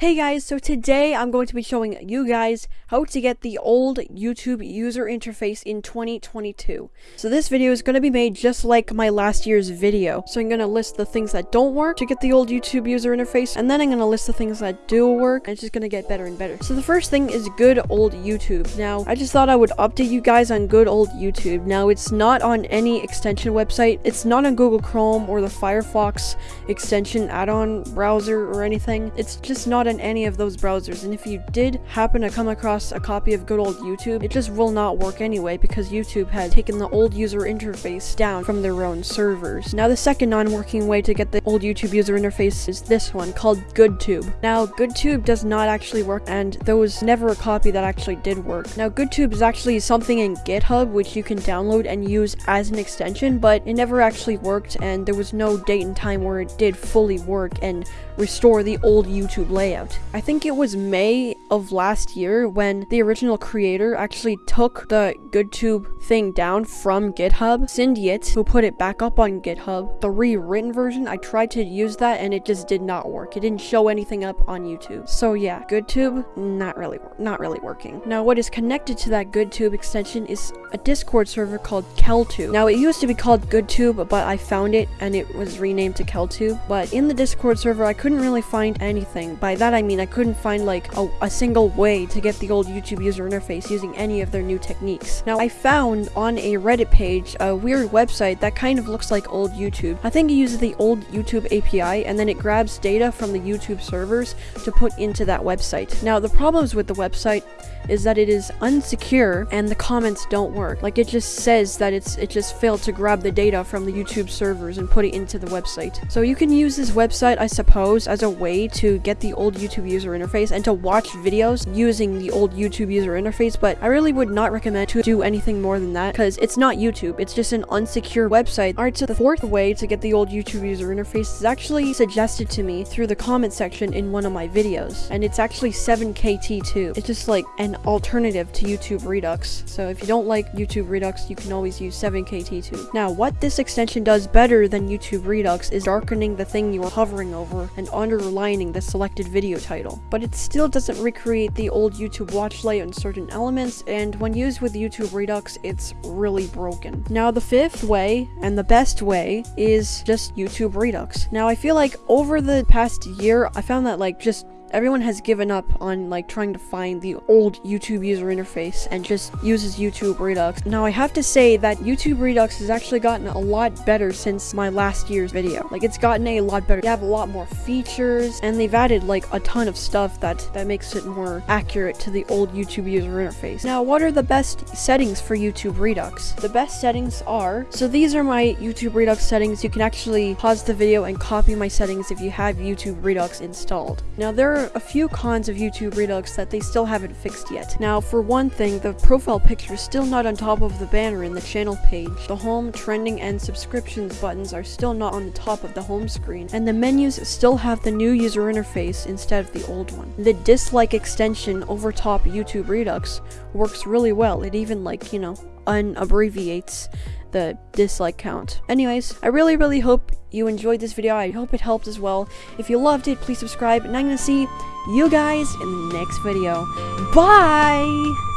Hey guys, so today I'm going to be showing you guys how to get the old YouTube user interface in 2022. So this video is going to be made just like my last year's video. So I'm going to list the things that don't work to get the old YouTube user interface, and then I'm going to list the things that do work, and it's just going to get better and better. So the first thing is good old YouTube. Now, I just thought I would update you guys on good old YouTube. Now, it's not on any extension website. It's not on Google Chrome or the Firefox extension add-on browser or anything. It's just not on any of those browsers, and if you did happen to come across a copy of good old YouTube, it just will not work anyway because YouTube had taken the old user interface down from their own servers. Now the second non-working way to get the old YouTube user interface is this one called GoodTube. Now GoodTube does not actually work and there was never a copy that actually did work. Now GoodTube is actually something in GitHub which you can download and use as an extension but it never actually worked and there was no date and time where it did fully work and restore the old YouTube layout. I think it was May of last year when the original creator actually took the GoodTube thing down from GitHub. Syndiet, who put it back up on GitHub, the rewritten version, I tried to use that and it just did not work. It didn't show anything up on YouTube. So yeah, GoodTube, not really, not really working. Now what is connected to that GoodTube extension is a Discord server called Keltube. Now it used to be called GoodTube, but I found it and it was renamed to Keltube. But in the Discord server, I couldn't really find anything. By that I mean I couldn't find like a, a single way to get the old YouTube user interface using any of their new techniques. Now I found on a Reddit page a weird website that kind of looks like old YouTube. I think it uses the old YouTube API and then it grabs data from the YouTube servers to put into that website. Now the problems with the website is that it is unsecure and the comments don't work. Like it just says that it's it just failed to grab the data from the YouTube servers and put it into the website. So you can use this website, I suppose, as a way to get the old YouTube user interface and to watch videos using the old YouTube user interface, but I really would not recommend to do anything more than that because it's not YouTube, it's just an unsecure website. Alright, so the fourth way to get the old YouTube user interface is actually suggested to me through the comment section in one of my videos, and it's actually 7KT2. It's just like an alternative to YouTube Redux. So if you don't like YouTube Redux, you can always use 7KT2. Now, what this extension does better than YouTube Redux is darkening the thing you are hovering over and underlining the selected video title. But it still doesn't recreate the old YouTube watch layout in certain elements, and when used with YouTube Redux, it's really broken. Now, the fifth way, and the best way, is just YouTube Redux. Now, I feel like over the past year, I found that like just Everyone has given up on like trying to find the old YouTube user interface and just uses YouTube Redux. Now I have to say that YouTube Redux has actually gotten a lot better since my last year's video. Like it's gotten a lot better. They have a lot more features and they've added like a ton of stuff that, that makes it more accurate to the old YouTube user interface. Now what are the best settings for YouTube Redux? The best settings are, so these are my YouTube Redux settings. You can actually pause the video and copy my settings if you have YouTube Redux installed. Now there are a few cons of YouTube Redux that they still haven't fixed yet. Now, for one thing, the profile picture is still not on top of the banner in the channel page. The home, trending, and subscriptions buttons are still not on the top of the home screen, and the menus still have the new user interface instead of the old one. The dislike extension over top YouTube Redux works really well. It even like, you know, unabbreviates the dislike count. Anyways, I really, really hope you enjoyed this video. I hope it helped as well. If you loved it, please subscribe, and I'm gonna see you guys in the next video. Bye!